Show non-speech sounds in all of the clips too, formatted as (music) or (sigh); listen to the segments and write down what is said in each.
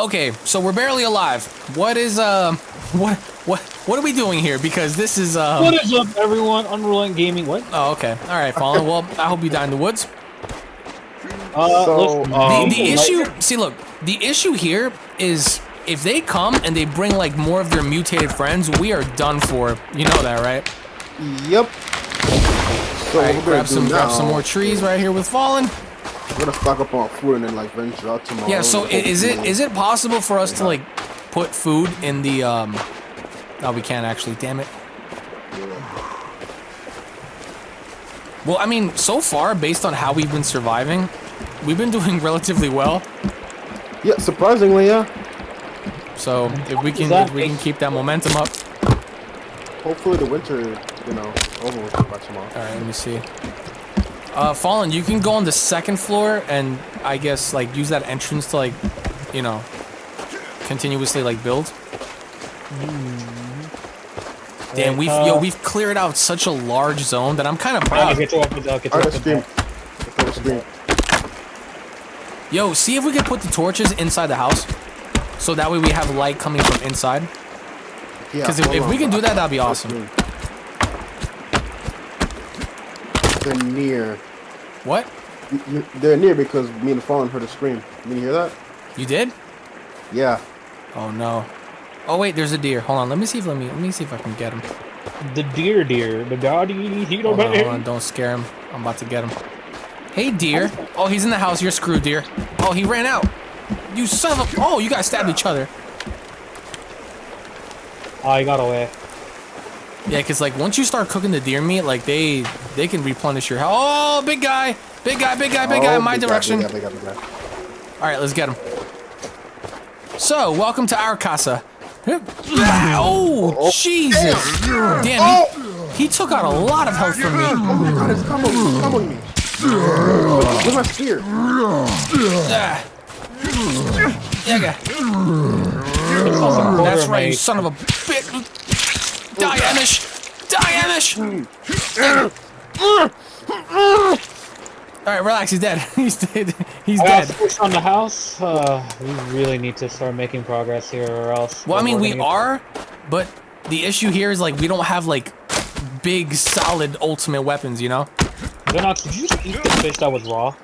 Okay, so we're barely alive. What is uh, what what what are we doing here? Because this is um. What is up, everyone? Unrolling Gaming. What? Oh, okay. All right, Fallen. Well, I hope you die in the woods. Uh, So, listen, um, The, the like- issue, see, look, the issue here is if they come and they bring like more of their mutated friends, we are done for. You know that, right? Yep. So All right, grab some, now, grab some more trees right here with Fallen. We're gonna stock up on food and then like venture out tomorrow. Yeah. So i- is it is it possible for us to like put food in the um? No, we can't actually. Damn it. Well, I mean, so far, based on how we've been surviving, we've been doing (laughs) relatively well. Yeah, surprisingly, yeah. So if we can that if we can keep that momentum up. Hopefully the winter, you know, over with by tomorrow. All right, let me see. Uh, Fallen, you can go on the second floor and I guess like use that entrance to like, you know, continuously like build. Damn, we've yo uh, we've cleared out such a large zone that I'm kind of proud. get you up with- I'll get you Alright, up let's with stream. that. Let's stream. Yo, see if we can put the torches inside the house, so that way we have light coming from inside. Yeah, Because if, if we can do that, that'd be Let's awesome. They're near. What? You- you- They're near because me and Fallen heard a scream. Did you hear that? You did? Yeah. Oh no. Oh wait, there's a deer. Hold on, let me see if let me let me see if I can get him. The deer, deer, the daddy, he don't Hold on, hold on, don't scare him. I'm about to get him. Hey, deer. Oh, he's in the house. You're screwed, deer. Oh, he ran out. You son of a... Oh, you guys stabbed each other. I got away. Yeah, because, like, once you start cooking the deer meat, like, they they can replenish your health. Oh, big guy. Big guy, big guy, big guy, Oh, in my big guy, direction. big guy, big guy, big guy. All right, let's get him. So, welcome to our casa. (laughs) Oh, Jesus. Damn, he, he took out a lot of health from me. Oh my God, it's come on me. Come on me. Where's my spear? Ah. Yeah, yeah. It's That's right, you mate. son of a bitch. Die, Amish! Die, Amish! Alright, relax, he's dead. (laughs) he's dead. He's I dead. push on the house. Uh, we really need to start making progress here, or else. Well, I mean, we're we gonna get- are, but the issue here is, like, we don't have, like, big, solid, ultimate weapons, you know? Vinox, did you just eat the fish that was raw?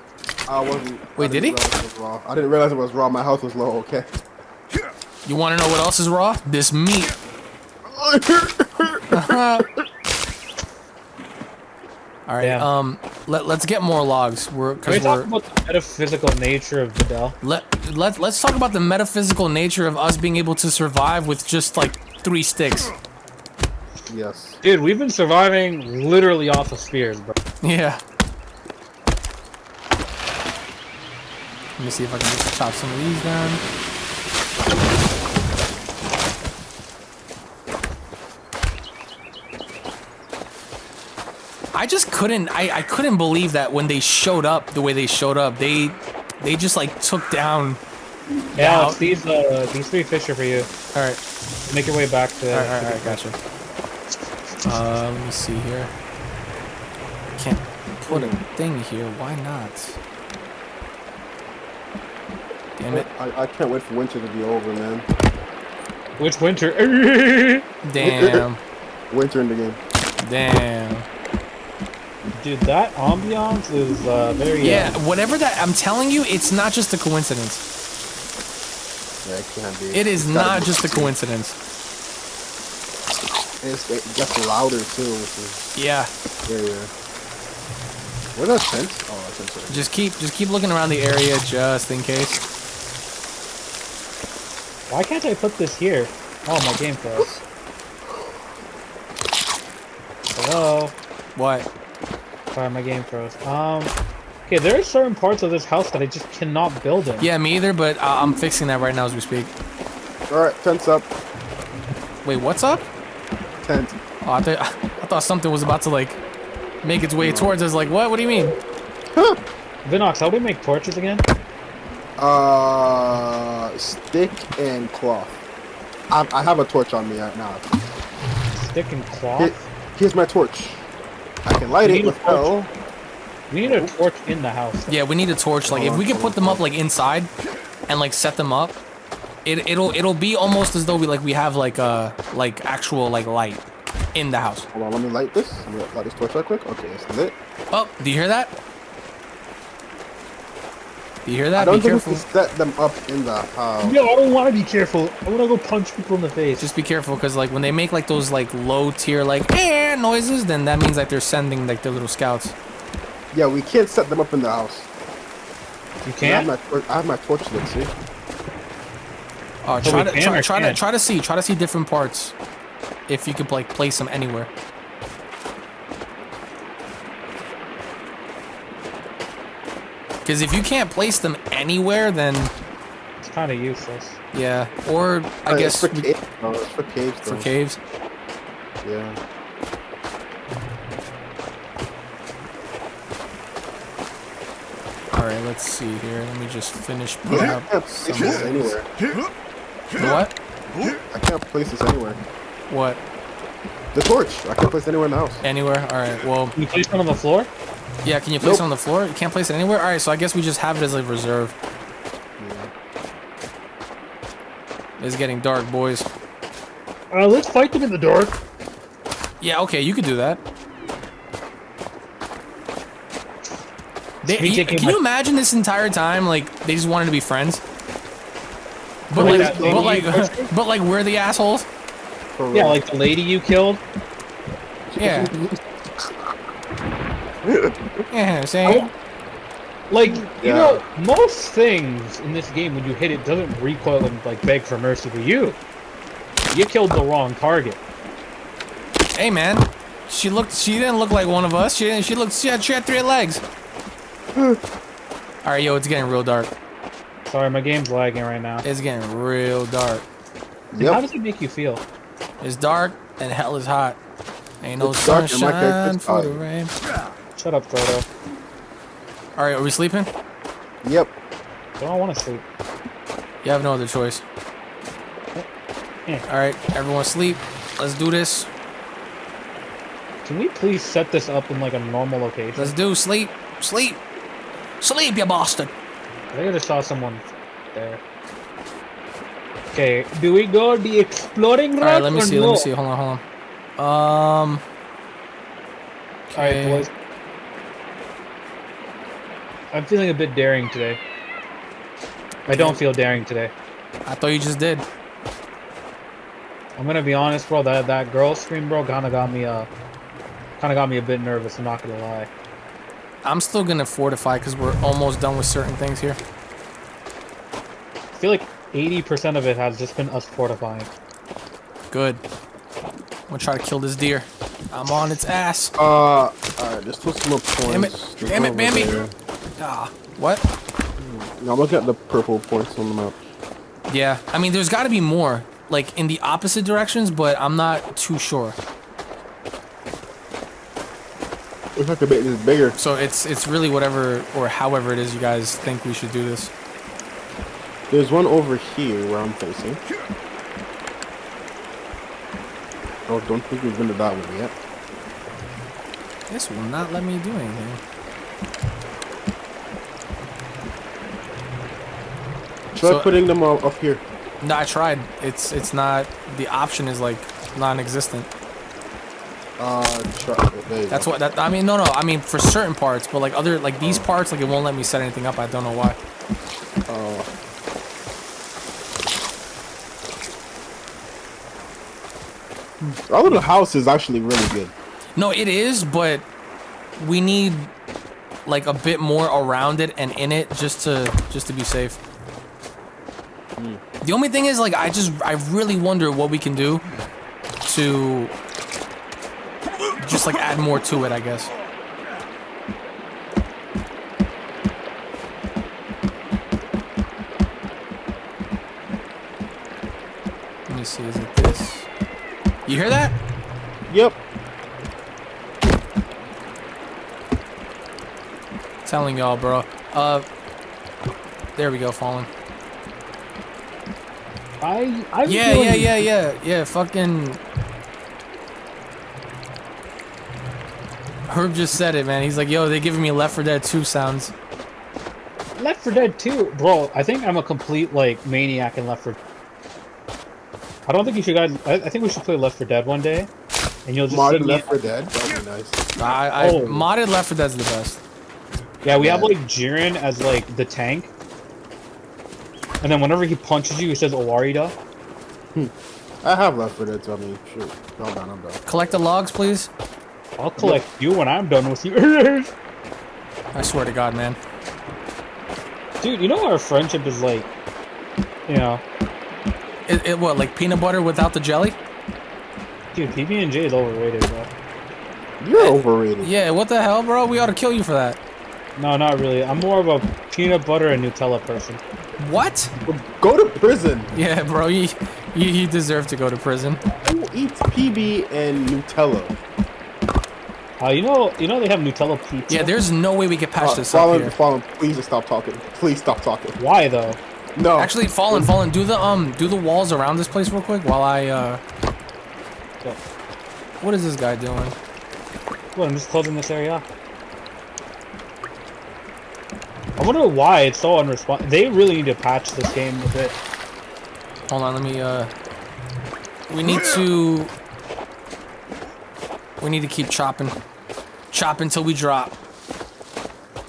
I wasn't. Wait, I did he? didn't realize it was raw. I didn't realize it was raw. My health was low. Okay. You want to know what else is raw? This meat. Alright, Damn. um, let, let's get more logs. We're, Can we cause talk we're, about the metaphysical nature of Vidal? let, let, let's talk about the metaphysical nature of us being able to survive with just, like, three sticks. yes. Dude, we've been surviving literally off of spears, bro. Yeah. Let me see if I can just chop some of these down. I just couldn't I, I couldn't believe that when they showed up the way they showed up, they they just like took down Yeah, Now- Alex, these uh these three fish are for you. Alright, Make your way back to. alright, alright, alright, gotcha. Uh let me see here. Can't put a thing here, why not? Damn it. I, I can't wait for winter to be over, man. Which winter? (laughs) Damn. (laughs) Winter in the game. Damn. Dude, that ambiance is uh, very. Yeah, uh, whatever that I'm telling you, it's not just a coincidence. Yeah, it can't be. It is It's gotta not just a (laughs) coincidence. It's, it gets louder too, which is Yeah. yeah, yeah. Where's that tent? Oh, that tent's right. Just keep just keep looking around the area just in case. Why can't I put this here? Oh, my game froze. Hello. What? Sorry, my game froze. Um. Okay, there are certain parts of this house that I just cannot build in. Yeah, me either, but I I'm fixing that right now as we speak. All right, tent's up. Wait, what's up? Tent. Oh, I, th- (laughs) I thought something was about to like make its way towards us. Like, what? What do you mean? Huh. Vinox, how do we make torches again? Uh, stick and cloth. I, I have a torch on me right now. Stick and cloth? Here, here's my torch. I can light You it need a with hell. We need a torch in the house. Yeah, we need a torch. Like, if we can put them up like inside and like set them up, it it'll it'll be almost as though we like we have like a like actual like light in the house. Hold on, let me light this. Let me light this torch right quick. Okay, it's lit. Oh, do you hear that? Do you hear that? I that? don't Be think careful. we can set them up in the house. Yo, I don't want to be careful. I want to go punch people in the face. Just be careful, cause like when they make like those like low tier like eh noises, then that means like they're sending like their little scouts. Yeah, we can't set them up in the house. you I have can't. my, tor- I have my torch lit, see? Oh, So try to can try, try to try to see try to see different parts. If you could like place them anywhere. Because if you can't place them anywhere, then It's kind of useless. yeah. Or I Uh, guess it's for we- caves. No, it's for caves. for though. caves. Yeah. All right, let's see here. Let me just finish putting up can't some. anywhere. What? I can't place this anywhere. What? The torch. I can't place it anywhere in the house. Anywhere? All right. Well, Can you place one on the floor? Yeah. Can you place Nope. it on the floor? You can't place it anywhere. All right. So I guess we just have it as a reserve. It's getting dark, boys. Uh, let's fight them in the dark. Yeah. Okay. You could do that. They, you- can you imagine this entire time? Like they just wanted to be friends. But Like like, but like, (laughs) but like, we're the assholes. For Yeah, real. like the lady you killed. Yeah. (laughs) yeah. Same. Like, you Yeah. know, most things in this game, when you hit it, doesn't recoil and like beg for mercy. But you, you killed the wrong target. Hey man, she looked. She didn't look like one of us. She didn't. She looked. She had, she had three legs. All right, yo, it's getting real dark. Sorry, my game's lagging right now. It's getting real dark. How does it make you feel? It's dark and hell is hot. Ain't no It's dark and my sunshine character's for the tired. rain. Shut up, Frodo. All right, are we sleeping? Yep. I don't want to sleep. You have no other choice. Yeah. All right, everyone sleep. Let's do this. Can we please set this up in like a normal location? Let's do sleep. Sleep. Sleep, you bastard. I think I just saw someone there. Okay, do we go the exploring route? All right, let me or see. no? Let me see. Hold on, hold on. Um. All right, Okay. boys. I'm feeling a bit daring today. I don't feel daring today. I thought you just did. I'm gonna be honest, bro. That that girl scream, bro, kind of got me uh, kind of got me a bit nervous. I'm not gonna lie. I'm still gonna fortify because we're almost done with certain things here. I feel like 80% of it has just been us fortifying. Good. I'm gonna try to kill this deer. I'm on its ass. Uh, alright, there's two more points. Damn it. There's Damn it, over Bambi. there. Ah, what? No, I'm at the purple points on the map. Yeah, I mean, there's got to be more, like in the opposite directions, but I'm not too sure. Looks like the bit is bigger. So it's it's really whatever or however it is you guys think we should do this. There's one over here where I'm facing. Oh, don't think we've been to that one yet. This will not let me do anything. Try So- putting them all up here. No, I tried. It's it's not. The option is like non-existent. Uh. That's go. what. That I mean, no, no. I mean for certain parts, but like other like these parts, like it won't let me set anything up. I don't know why. Uh, our little house is actually really good. No, it is, but we need like a bit more around it and in it just to just to be safe. The only thing is like I just I really wonder what we can do to just like add more to it, I guess. Let me see, is it this? You hear that? Yep. Telling y'all, bro. Uh, there we go, falling. I I Yeah, yeah, yeah, yeah, yeah. Fucking. Herb just said it, man. He's like, yo, they're giving me Left 4 Dead 2 sounds. Left 4 Dead 2, bro. I think I'm a complete like maniac in Left 4 I don't think you should guys. I, I think we should play Left 4 Dead one day, and you'll just see Modded me- Left 4 Dead. That'd be nice. I, I Oh. modded Left 4 Dead's the best. Yeah, we have like Jiren as like the tank, and then whenever he punches you, he says "Owarida." Hmm. I have Left 4 Dead, so I mean, shoot. I'm done, I'm done. Collect the logs, please. I'll collect you when I'm done with you. (laughs) I swear to God, man. Dude, you know our friendship is like, you know, It, it what like peanut butter without the jelly? dude, PB and J is overrated, bro. You're overrated. Yeah, what the hell, bro? We ought to kill you for that. No, not really. I'm more of a peanut butter and Nutella person. What? Go to prison. Yeah, bro, you, you, you deserve to go to prison. Who eats PB and Nutella? Uh, you know, you know they have Nutella pizza. Yeah, there's no way we could patch Uh, this up Fallen, here. Fallen, please just stop talking. Please stop talking. Why though? No. Actually, Fallen, Fallen, do the um, do the walls around this place real quick while I uh. Yeah. What is this guy doing? Well, I'm just closing this area. I wonder why it's so unresponsive. They really need to patch this game a bit. Hold on, let me uh. We need to. We need to keep chopping, chop until we drop.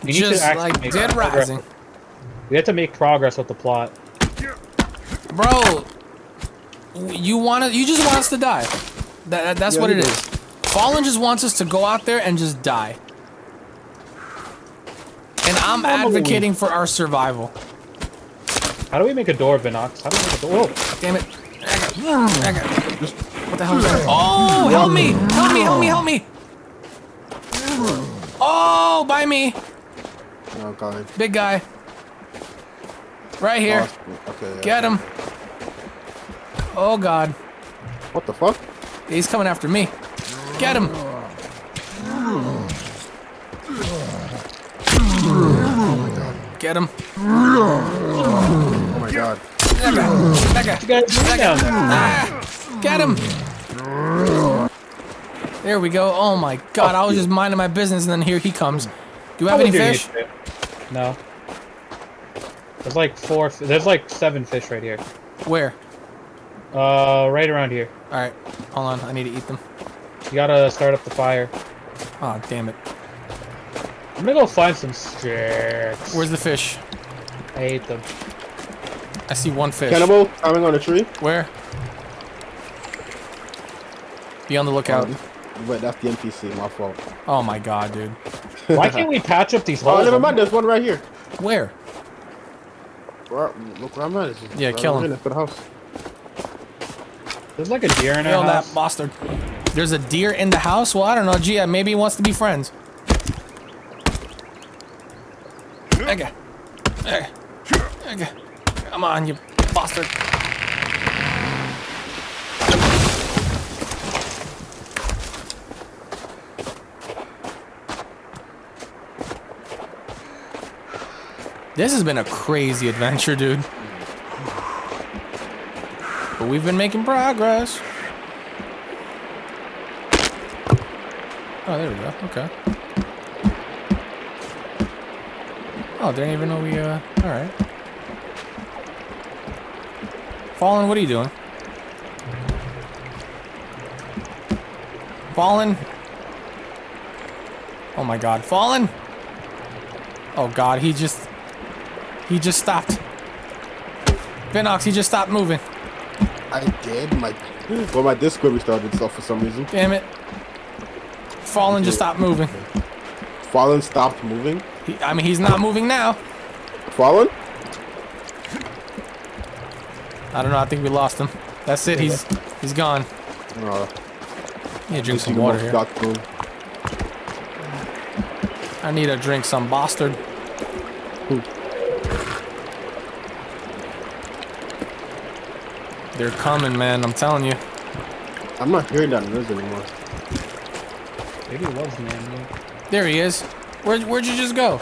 To Just like Dead progress. Rising, We have to make progress with the plot. bro. You want to? You just want us to die. That, that- that's Yeah, what it is. Fallen just wants us to go out there and just die. And I'm advocating for our survival. How do we make a door, Vinox? How do we make a door? Whoa! Damn it. I got- What the hell is that? Oh, help me! Help me, help me, help me! Oh, by me! No, God. Big guy. Right here. Oh, okay. yeah. Get him. Oh, God. What the fuck? He's coming after me. Get him. Get him. Oh my God. That guy. That guy. You guys move down there. Ah, get him. There we go. Oh my god, I was just minding my business and then here he comes. Do you have any fish? No. There's like four. There's like seven fish right here. Where? Uh, right around here. Alright, hold on, I need to eat them. You gotta start up the fire. Oh, damn it. I'm gonna go find some sticks. Where's the fish? I ate them. I see one fish. Cannibal climbing on a tree. Where? Be on the lookout. Um, Wait, that's the NPC. My fault. Oh my god, dude. Why can't we patch up these holes? Oh, holes? never mind. There's one right here. Where? Where, look where I'm at. It's Yeah, right kill him. here next to the house. There's like a deer in Kill our that bastard. There's a deer in the house? Well, I don't know. Gee, maybe he wants to be friends. Okay. Okay. Okay. Come on, you bastard. This has been a crazy adventure, dude. But we've been making progress. Oh, there we go. Okay. Oh, didn't even know we, uh, alright. Fallen, what are you doing? Fallen? Oh my god, Fallen? Oh god, he just, he just stopped. Vinox, he just stopped moving. I did. My well, my Discord restarted itself for some reason. Damn it. Fallen just stopped moving. Fallen stopped moving. He, I mean, he's not moving now. Fallen. I don't know. I think we lost him. That's it. He's he's gone. Uh, I need to drink some water here. dark. I need to drink some bastard. They're coming, man. I'm telling you. I'm not hearing that noise anymore. Maybe it was man. There he is. Where, where'd you just go?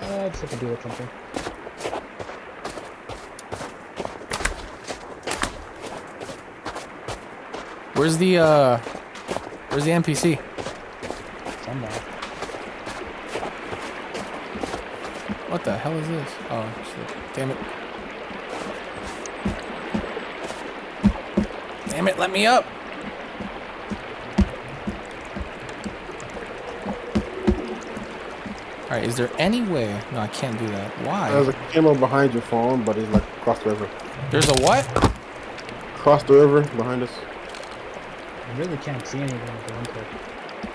Uh, just have to deal with something. Where's the uh? Where's the NPC? Somehow. What the hell is this? Oh, shit. damn it. Damn it, let me up. Alright, is there any way? No, I can't do that. Why? There's a camel behind your falling, but he's like across the river. There's a what? Across the river behind us. I really can't see anything with the winter.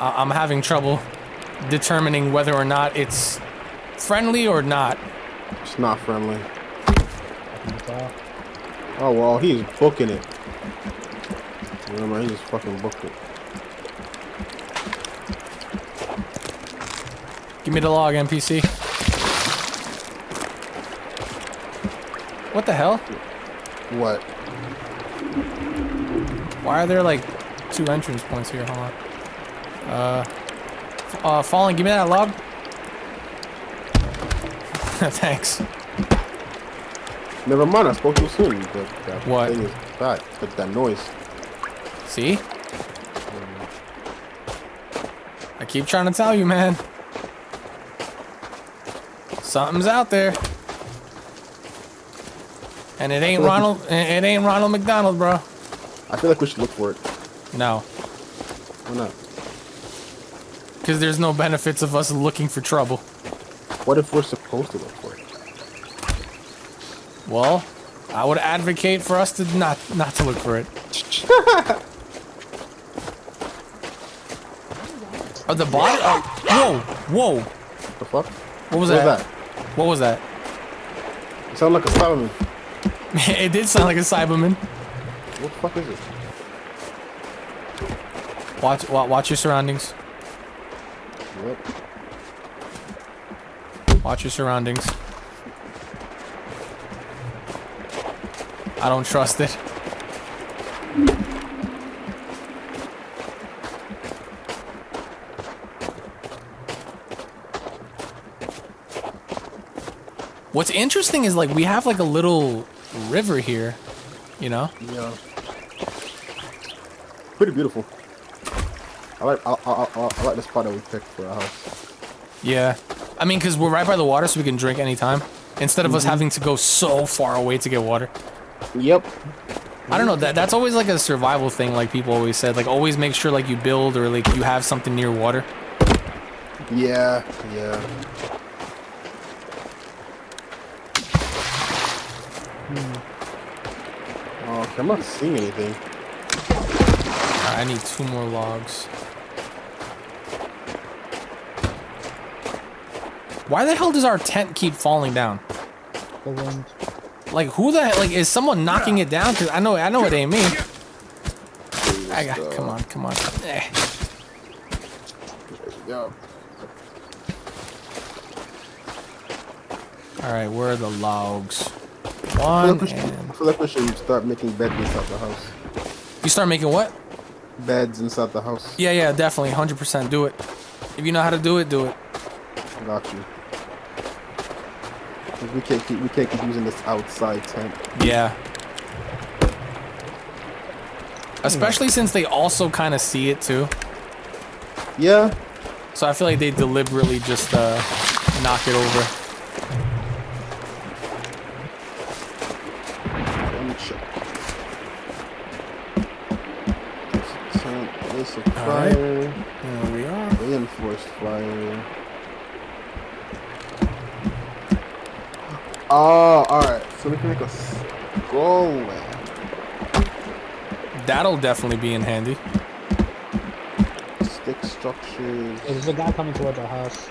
I- I'm having trouble determining whether or not it's friendly or not. It's not friendly. I can tell. Oh well, he's booking it. Remember, he just fucking booked it. Give me the log, NPC. What the hell? What? Why are there like two entrance points here? Hold on. Uh, uh, Fallen, give me that log. (laughs) Thanks. Never mind, I spoke too soon. But that What? thing is bad. But that noise. See? I keep trying to tell you, man. Something's out there. And it ain't Ronald. It ain't Ronald McDonald, bro. I feel like we should look for it. No, Why not? because there's no benefits of us looking for trouble. What if we're supposed to look for it? Well, I would advocate for us to not not to look for it. (laughs) Oh, the body. Oh, whoa, whoa. The fuck? What was What that? was that? What was that? It sounded like a Solomon. (laughs) it did sound like a Cyberman. What the fuck is it? Watch, wa- watch your surroundings. What? Watch your surroundings. I don't trust it. What's interesting is like we have like a little river here, you know? Yeah. Pretty beautiful. I like I, I, I, I like the spot that we picked for our house. Yeah. I mean, because we're right by the water, so we can drink anytime. Instead of us mm-hmm. having to go so far away to get water. Yep. I don't know. That that's always like a survival thing. Like people always said, like always make sure like you build or like you have something near water. Yeah. Yeah. Oh, okay, I'm not seeing anything. Alright, I need two more logs. Why the hell does our tent keep falling down? The wind. Like who the hell? Like is someone knocking it down? Cause I know I know it ain't me. I got. Come on, come on. Eh. Yeah. All right, where are the logs? One like should, I feel like we should start making beds inside the house. you start making what? Beds inside the house. Yeah, yeah, definitely, hundred percent. Do it. If you know how to do it, do it. Got you. we can't keep we can't keep using this outside tent. Yeah. Especially since they also kind of see it too. Yeah. So I feel like they deliberately just uh, knock it over. Oh, alright. So we can make a skull lamp. That'll definitely be in handy. Stick structures. Hey, there's a guy coming towards our house.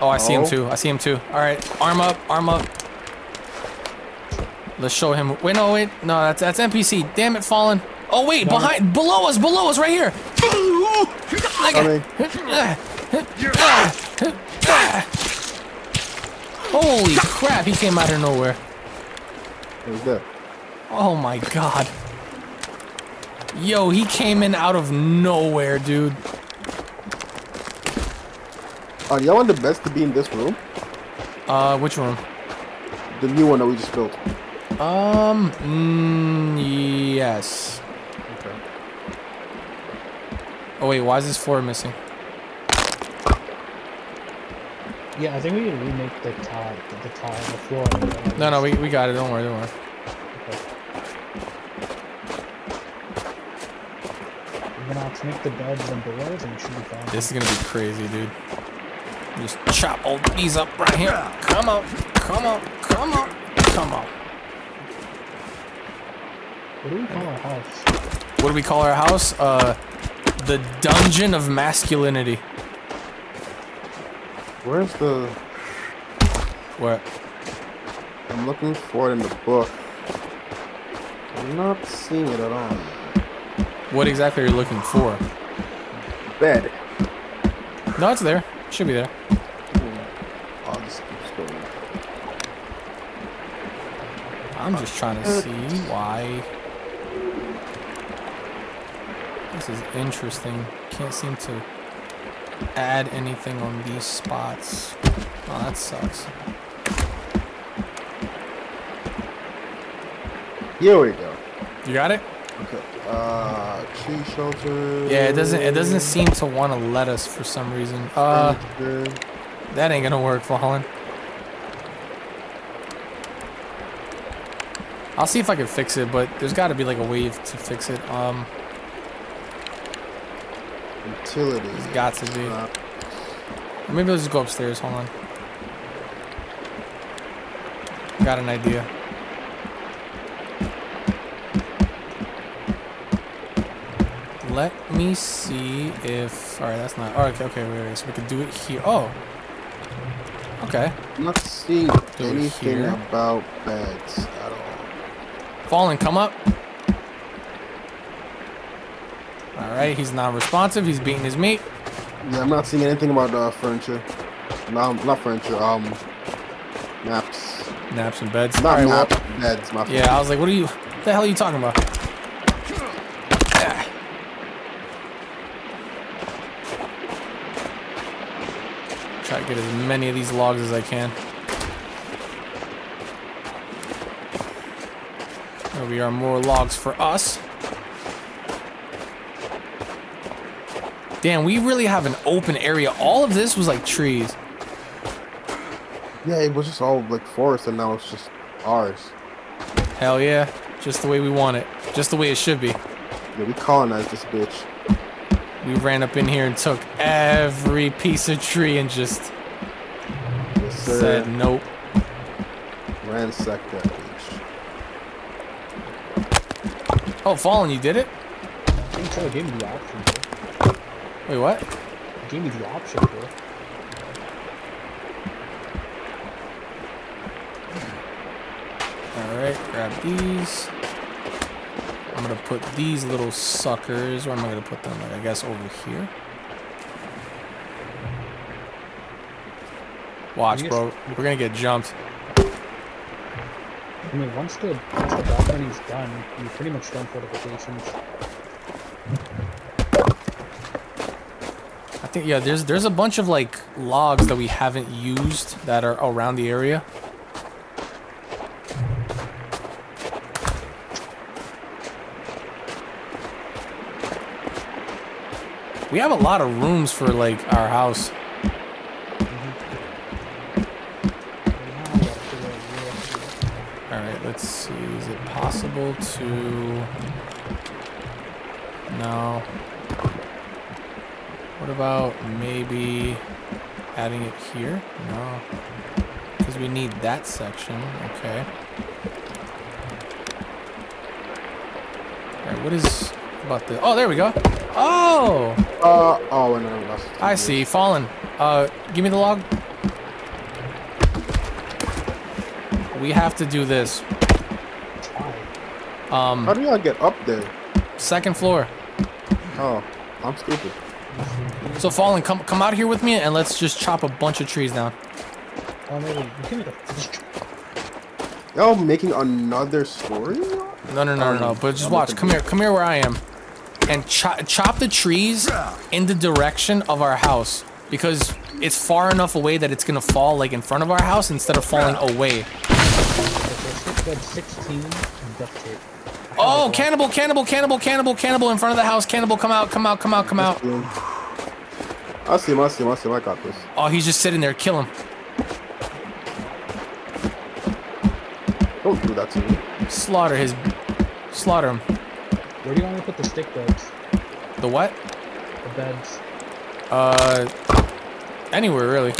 Oh, I see him Oh. too. I see him too. All right, arm up, arm up. Let's show him. Wait, no, wait, no, that's that's NPC. Damn it, fallen. Oh wait, No. behind, below us, below us, right here. Coming. (laughs) Holy crap, he came out of nowhere. Who's that? Oh my god. Yo, he came in out of nowhere, dude. Oh, y'all want the best to be in this room? Uh, which room? The new one that we just built. Um, mm, yes. Okay. Oh wait, why is this floor missing? Yeah, I think we need to remake the tile, the, the tile, the floor. No, no, we, we got it. Don't worry, don't worry. We're gonna have to make the beds and doors and it should be fine. This is gonna be crazy, dude. Just chop all these up right here. Come on, come on, come on, come on. What do we call our house? What do we call our house? Uh, the dungeon of masculinity. Where's the? What? I'm looking for it in the book. I'm not seeing it at all. What exactly are you looking for? Bed. No, it's there. Should be there. Hmm. Oh, this keeps going. I'm just trying to see why. This is interesting. Can't seem to add anything on these spots. Oh, that sucks. Here we go. You got it? Okay. Uh, tree shelter. Yeah, it doesn't. It doesn't seem to want to let us for some reason. Uh, that ain't gonna work, Fallen. I'll see if I can fix it, but there's got to be like a way to fix it. Um, Utilities. there's got to be. Uh, maybe let's just go upstairs. Hold on. Got an idea. Let me see if. Alright, that's not. Alright, okay, okay, wait, wait. So we could do it here. Oh. Okay. I'm not seeing anything about beds at all. Fallen, come up. Alright, he's non responsive. He's beating his meat. Yeah, I'm not seeing anything about uh, furniture. No, not furniture. Um, maps. Naps and beds. Not Alright, well, beds. My Yeah, I was like, what are you. What the hell are you talking about? Try to get as many of these logs as I can. There we are, more logs for us. Damn, we really have an open area. All of this was like trees. Yeah, it was just all like forest, and now it's just ours. Hell yeah. Just the way we want it. Just the way it should be. Yeah, we colonized this bitch. We ran up in here and took every piece of tree and just Yes, said nope. Ransacked that bitch. Oh, Fallen, you did it? I think so. It gave me the option, bro. Wait, what? It gave me the option, bro. Alright, grab these. I'm gonna put these little suckers, where am I gonna put them? Like, I guess over here. Watch, bro. We're gonna get jumped. I mean, once the once the balcony's done, you're pretty much done fortifications. Think, yeah, there's there's a bunch of, like, logs that we haven't used that are around the area. We have a lot of rooms for, like, our house. Alright, let's see. Is it possible to... No. What about maybe adding it here? No. Because we need that section. Okay. Alright, what is about the... Oh, there we go. Oh! Uh oh, and then I lost. I see. Fallen. Uh, give me the log. We have to do this. Um, How do y'all get up there? second floor. Oh, I'm stupid. (laughs) So Fallen, come come out here with me and let's just chop a bunch of trees down. Oh, maybe we can make a fish Y'all making another story? No, no, no, no, no. But just watch. Come here. Come here where I am, and chop chop the trees in the direction of our house because it's far enough away that it's gonna fall like in front of our house instead of falling away. Okay, six, 16 and duct tape. Oh, cannibal, cannibal, cannibal, cannibal, cannibal in front of the house. Cannibal, come out, come out, come out, come out. I see him, I see him, I see him, I got this. Oh, he's just sitting there. Kill him. Don't do that to me. Slaughter his. Slaughter him. Where do you want me to put the stick beds? The what? The beds. Uh, anywhere really.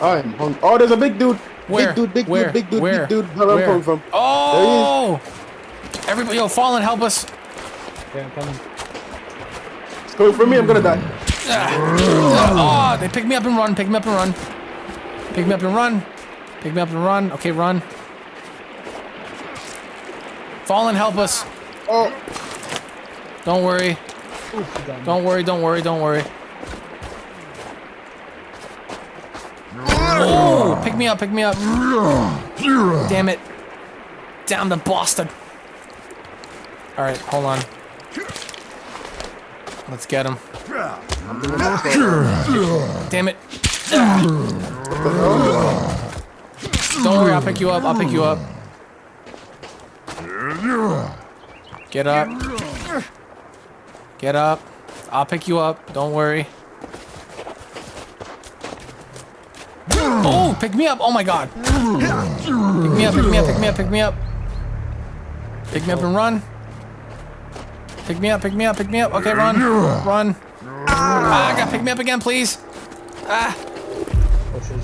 I'm hung. Oh, there's a big dude. Where? Big dude, big Where? dude, big dude, Where? big dude. Where I'm Where? coming from. Oh! Everybody, yo, Fallen, help us. Okay, I'm coming. It's coming for me. I'm gonna die. Ah. Oh, they pick me up and run. Pick me up and run. Pick me up and run. Pick me up and run. Okay, run. Fallen, help us. Oh, Don't worry. Oof, you got me. Don't worry. Don't worry. Don't worry. Oh, pick me up. Pick me up. Damn it. Down the Boston. All right, hold on. Let's get him. Damn it. Don't worry, I'll pick you up. I'll pick you up. Get up. Get up. I'll pick you up. Don't worry. Oh, pick me up. Oh my god. Pick me up, pick me up, pick me up, pick me up. Pick me up and run. Pick me up, pick me up, pick me up. Okay, run. Run. Ah, I got pick me up again, please. Ah,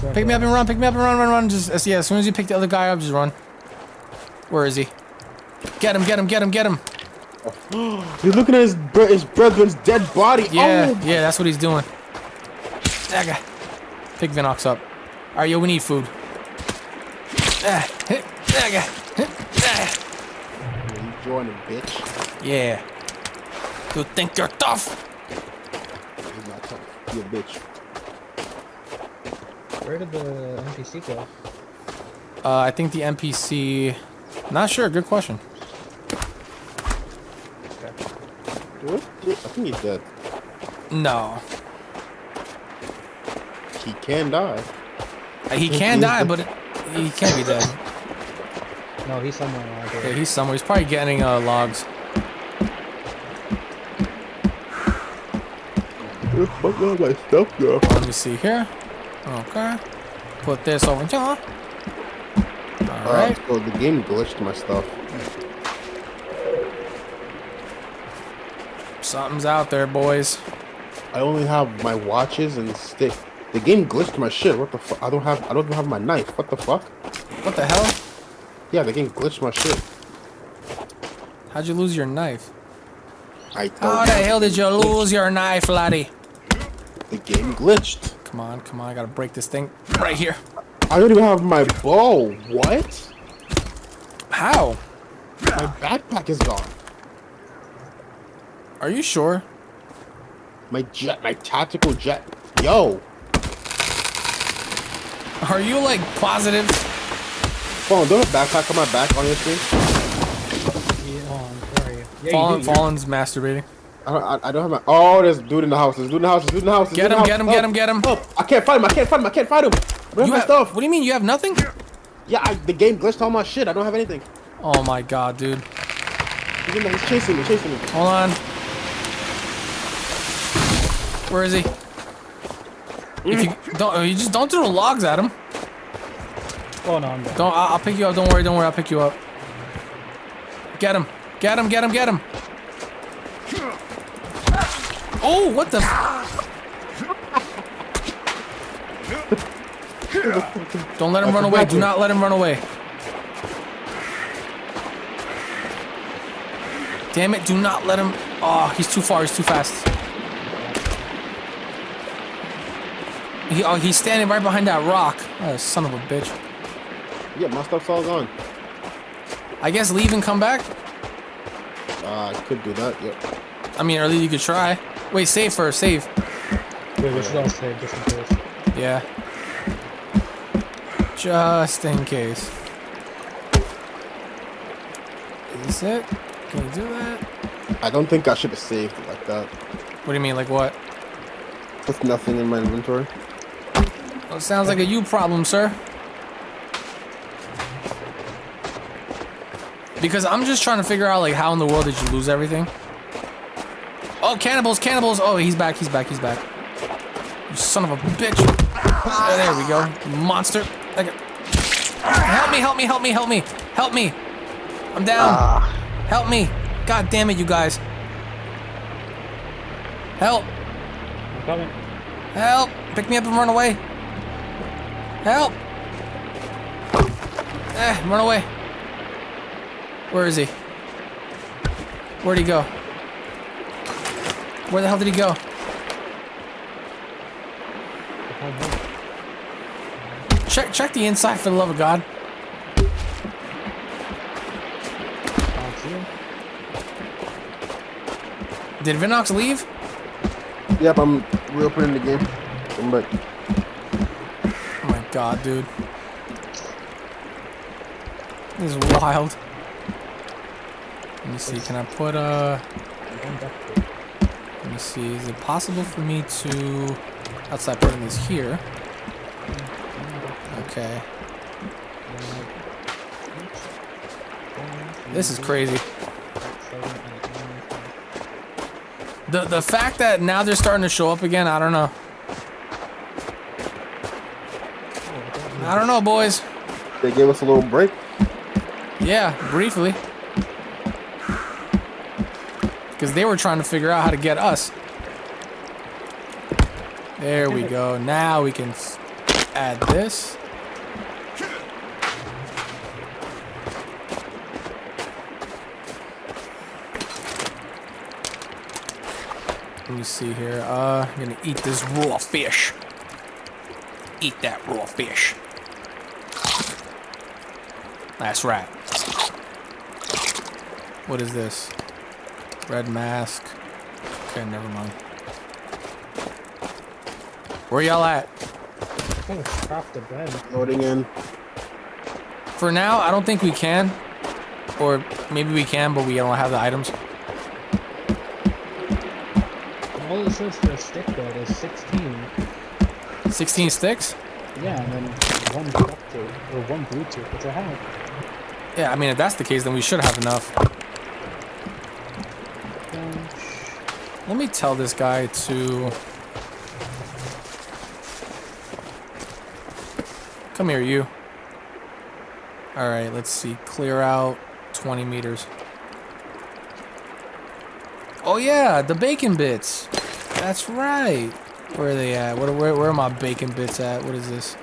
right pick me up and run, pick me up and run, run, run. Just yeah, as soon as you pick the other guy up, just run. Where is he? Get him, get him, get him, get him. (gasps) he's looking at his bre- his brethren's dead body. Yeah, Oh, yeah, that's what he's doing. Aga. Pick Vinox up. Alright, yo, we need food. Ah, hit, aga, hit, ah. you joining, bitch. Yeah. You think you're tough? He's not tough. You a bitch. Where did the NPC go? Uh, I think the NPC. Not sure. Good question. What? I think he's dead. No, He can die. Uh, he can (laughs) die, but he can't be dead. No, he's somewhere around Yeah, here. he's somewhere. He's probably getting uh, logs. The fuck all my stuff go? Let me see here. Okay. Put this over here. Uh, all Alright. right. So the game glitched my stuff. Something's out there, boys. I only have my watches and stick. The game glitched my shit. What the fuck? I don't have. I don't even have my knife. What the fuck? What the hell? Yeah, the game glitched my shit. How'd you lose your knife? I How don't. the hell did you lose your knife, laddie? The game glitched. Come on, come on. I gotta break this thing right here. I don't even have my bow. What? How? My backpack is gone. Are you sure? My jet, my tactical jet. Yo, Are you like positive? phone. Don't have backpack on my back on your screen. Yeah, hold where are you? Yeah, Fallen, you. Fallen's masturbating. I don't, I, I don't have my. Oh, there's dude in the house. There's dude in the house. There's dude in the house. There's Get him, get him, get him, get him. Help. I can't find him. I can't find him. I can't find him. I don't have my have, stuff. what do you mean? You have nothing? Yeah, I, the game glitched all my shit. I don't have anything. Oh my god, dude. He's, in there. He's chasing me. Chasing me. Hold on. Where is he? If you don't, you just don't throw logs at him. Oh no, I'm dead. Don't. I'll, I'll pick you up. Don't worry. Don't worry. I'll pick you up. Get him. Get him. Get him. Get him. Oh, what the? Don't let him run away. Do not let him run away. Damn it, do not let him. Oh, he's too far. He's too fast. He, oh, he's standing right behind that rock. Oh, son of a bitch. Yeah, my stuff's all gone. I guess leave and come back. Uh, I could do that. Yep. I mean, least you could try. Wait, save first. Save. Wait, we should all save just in case. Yeah. Just in case. Is this it? Can you do that? I don't think I should have saved it like that. What do you mean? Like what? With nothing in my inventory. Well, it sounds like a you problem, sir. Because I'm just trying to figure out like how in the world did you lose everything? Oh, cannibals, cannibals! Oh, he's back, he's back, he's back. You son of a bitch! Uh, there we go, monster! Help me, help me, help me, help me, help me! I'm down. Help me. God damn it, you guys. Help. I'm coming. Help. Pick me up and run away. Help. Eh, run away. Where is he? Where'd he go? Where the hell did he go? Check check the inside for the love of God. Did Vinox leave? yep, I'm reopening the game. I'm back. Oh my god, dude. This is wild. Let me see, can I put uh I'm back to- let me see, is it possible for me to outside putting this here? Okay. This is crazy. The the fact that now they're starting to show up again, I don't know. I don't know, boys. They gave us a little break. Yeah, briefly. Because they were trying to figure out how to get us. There we go. Now we can add this. Let me see here. Uh, I'm gonna eat this raw fish. Eat that raw fish. That's right. What is this? Red mask. Okay, never mind. Where y'all at? Oh, craft the bed. Loading in. For now, I don't think we can. Or maybe we can, but we don't have the items. All it says for a stick though is 16. 16 sticks? Yeah, and then one duct tape or one Bluetooth, which I have. Yeah, I mean, if that's the case, then we should have enough. Let me tell this guy to... Come here, you. Alright, let's see. Clear out 20 meters. Oh yeah, the bacon bits. That's right. Where are they at? What, where, where are my bacon bits at? What is this?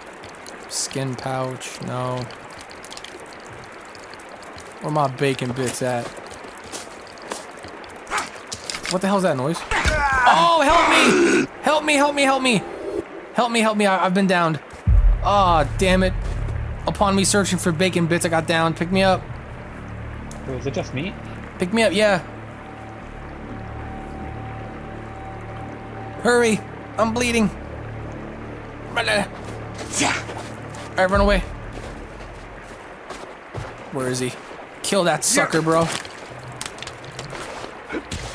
Skin pouch? No. Where are my bacon bits at? What the hell's that noise? Oh, help me! Help me, help me, help me! Help me, help me, I, I've been downed. Oh, damn it. Upon me searching for bacon bits, I got down. Pick me up. wait, is it just me? Pick me up, yeah. Hurry! I'm bleeding. Alright, run away. Where is he? Kill that sucker, bro.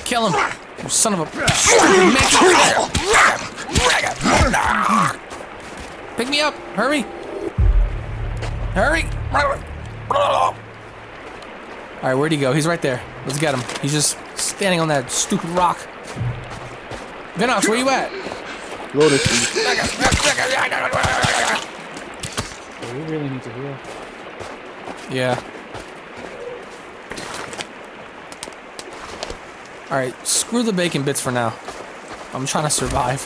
Kill him! You son of a! Pick me up! Hurry! Hurry! Alright, where'd he go? He's right there. Let's get him. He's just standing on that stupid rock. Vinox, where you at? Loading. please. We really need to heal. Yeah. Alright, screw the bacon bits for now. I'm trying to survive.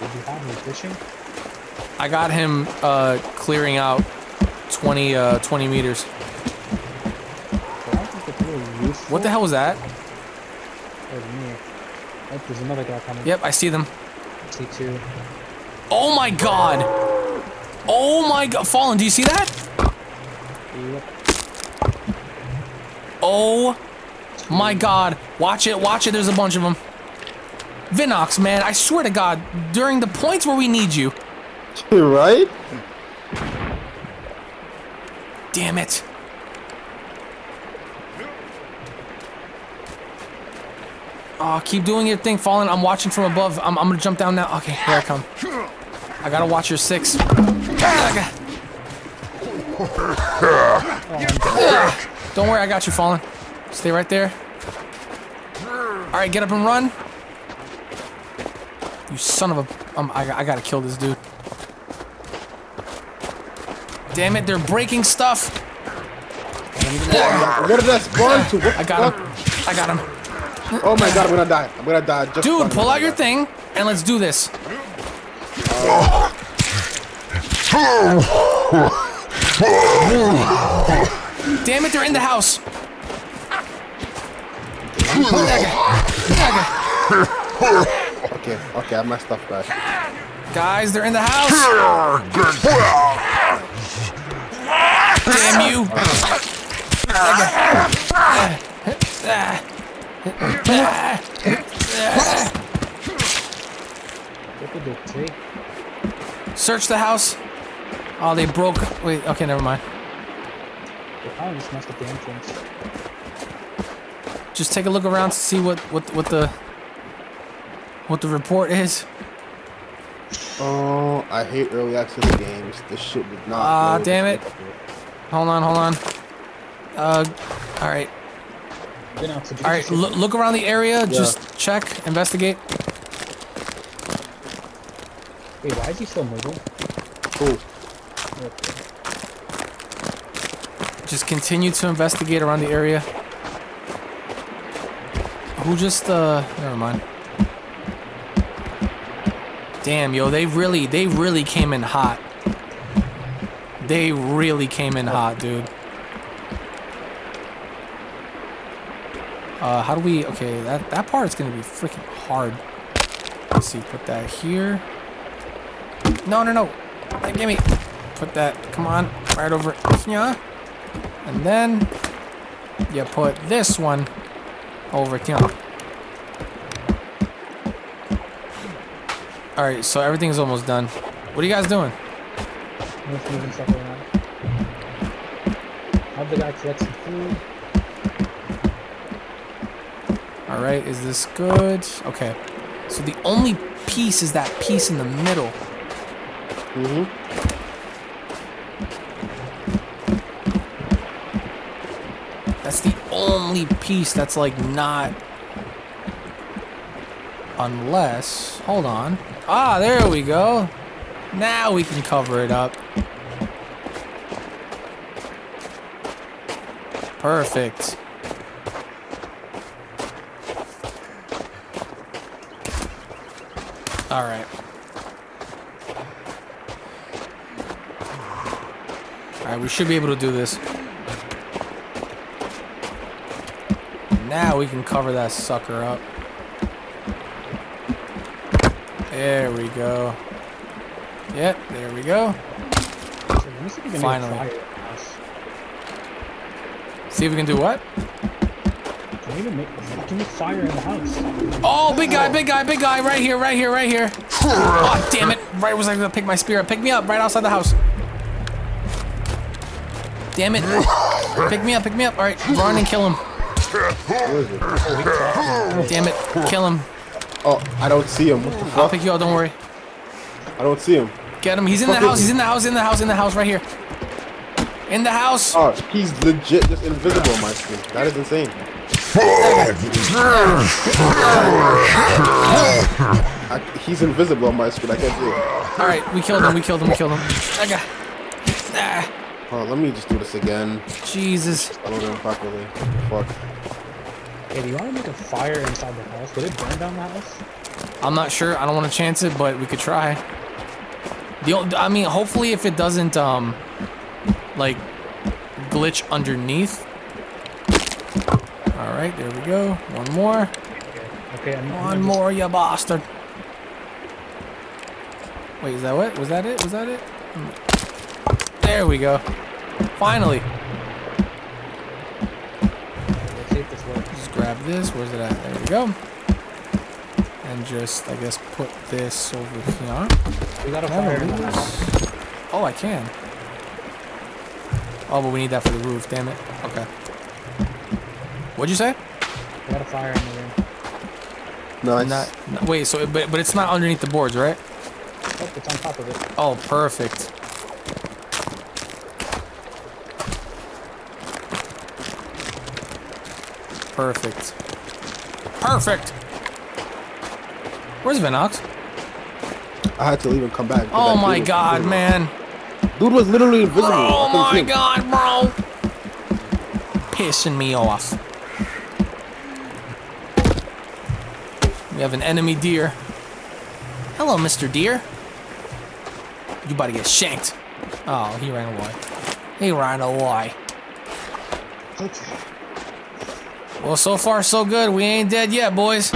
Did you have me fishing? I got him uh, clearing out 20, uh, 20 meters. But I think it's really useful. What the hell was that? Me. Oh, there's another guy coming. Yep, I see them. T2. Oh my god! Oh my god! Fallen, do you see that? Yep. Oh my god. Watch it, watch it, there's a bunch of them. Vinox, man, I swear to god, during the points where we need you. You're (laughs) right? Damn it. Oh, keep doing your thing, Fallen. I'm watching from above. I'm, I'm gonna jump down now. Okay, here I come. I gotta watch your six. Ah, (laughs) Don't worry, I got you, Fallen. Stay right there. Alright, get up and run. You son of a... Um, I, I gotta kill this dude. Damn it, they're breaking stuff. What did that spawn to? What I got him. I got him. Oh my god, I'm gonna die. I'm gonna die. Just Dude, pull out your thing and let's do this. Damn it, they're in the house. Okay, okay, I have my stuff back. Guys, they're in the house. Damn you. What did it take? Search the house. Oh, they broke. Wait, okay, never mind. They probably just messed up the entrance. Just take a look around to see what what what the what the report is. Oh, I hate early access games. This shit did not. Ah, load. damn it. Hold on, hold on. Uh, all right, Then out to all right. Look, look around the area. Just check, investigate. Wait, why is he still moving? Cool. Okay. Just continue to investigate around the area. Who just uh? Never mind. Damn, yo, they really, they really came in hot. They really came in hot, dude. Uh, how do we? Okay, that that part is gonna be freaking hard. Let's see. Put that here. No, no, no. Give me. Put that. Come on, right over Yeah. And then you put this one over here. All right, so everything's almost done. What are you guys doing? I'm just moving stuff around. Have the guy collect some food. All right, is this good? Okay. So the only piece is that piece in the middle. Mm-hmm. That's the only piece that's like not. Unless, hold on. Ah, there we go. Now we can cover it up. Perfect. All right. All right, we should be able to do this. Now we can cover that sucker up. There we go. Yep, there we go. Finally. See if we can do what? Can make, fire in the house? Oh, big guy, big guy, big guy, right here, right here, right here. Oh, damn it. Right was I gonna pick my spear up. Pick me up right outside the house. Damn it. Pick me up, pick me up. All right, run and kill him. Where is it? Damn it, kill him. Oh, I don't see him. What the I'll pick you up, don't worry. I don't see him. Get him. He's in the house, he's in the house, in the house, in the house, right here. In the house. Oh, he's legit just invisible on my screen. That is insane. I, he's invisible on my screen. I can't see him. All right, we killed him, we killed him, we killed him. Okay. Ah, Oh, let me just do this again. Jesus. I don't know properly. Fuck. Hey, do you want to make a fire inside the house? Would it burn down the house? I'm not sure. I don't want to chance it, but we could try. The o- I mean, hopefully, if it doesn't um, like, glitch underneath. All right, there we go. One more. Okay, I'm, I'm One gonna more, you bastard. Wait, is that what? Was that it? Was that it? There we go. Finally. Just, let's see if this works. Just grab this. Where's it at? There we go. And just, I guess, put this over here. We got a fire in the house. Oh, I can. Oh, but we need that for the roof. Damn it. Okay. What'd you say? We got a fire in the room. Nice. Not, no- wait. So, but but it's not underneath the boards, right? Oh, it's on top of it. Oh, perfect. Perfect. Perfect. Where's Vinox? I had to leave and come back. Oh my god, invisible. man. Dude was literally invisible. Oh my him. god, bro. pissing me off. We have an enemy deer. Hello, Mr. Deer. You about to get shanked. Oh, he ran away. He ran away. Okay. Well, so far so good. We ain't dead yet, boys.